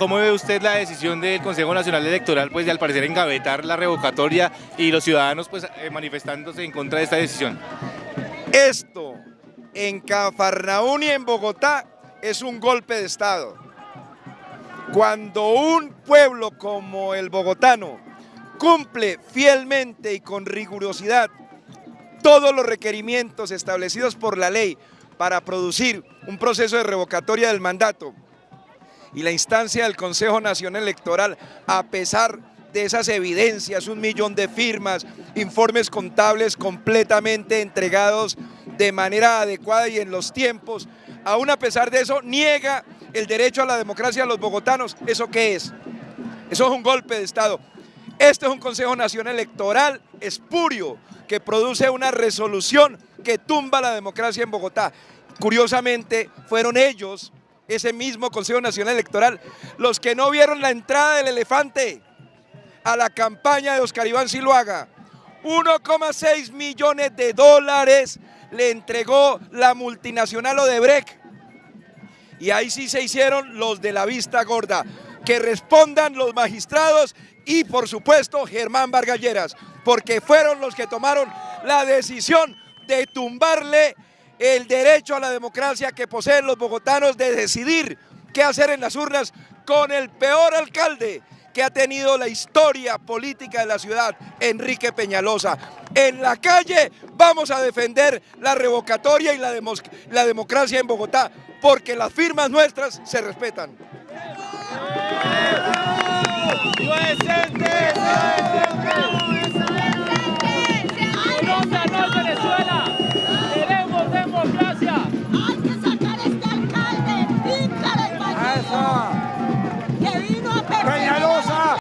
¿Cómo ve usted la decisión del Consejo Nacional Electoral, pues de al parecer engavetar la revocatoria y los ciudadanos pues eh, manifestándose en contra de esta decisión? Esto en Cafarnaún y en Bogotá es un golpe de Estado. Cuando un pueblo como el bogotano cumple fielmente y con rigurosidad todos los requerimientos establecidos por la ley para producir un proceso de revocatoria del mandato y la instancia del Consejo Nacional Electoral, a pesar de esas evidencias, un millón de firmas, informes contables completamente entregados de manera adecuada y en los tiempos, aún a pesar de eso, niega el derecho a la democracia a los bogotanos. ¿Eso qué es? Eso es un golpe de Estado. Este es un Consejo Nacional Electoral espurio que produce una resolución que tumba la democracia en Bogotá. Curiosamente, fueron ellos ese mismo Consejo Nacional Electoral, los que no vieron la entrada del elefante a la campaña de Oscar Iván Siluaga. 1,6 millones de dólares le entregó la multinacional Odebrecht. Y ahí sí se hicieron los de la vista gorda. Que respondan los magistrados y por supuesto Germán Vargalleras, porque fueron los que tomaron la decisión de tumbarle el derecho a la democracia que poseen los bogotanos de decidir qué hacer en las urnas con el peor alcalde que ha tenido la historia política de la ciudad, Enrique Peñalosa. En la calle vamos a defender la revocatoria y la, democracia en Bogotá, porque las firmas nuestras se respetan.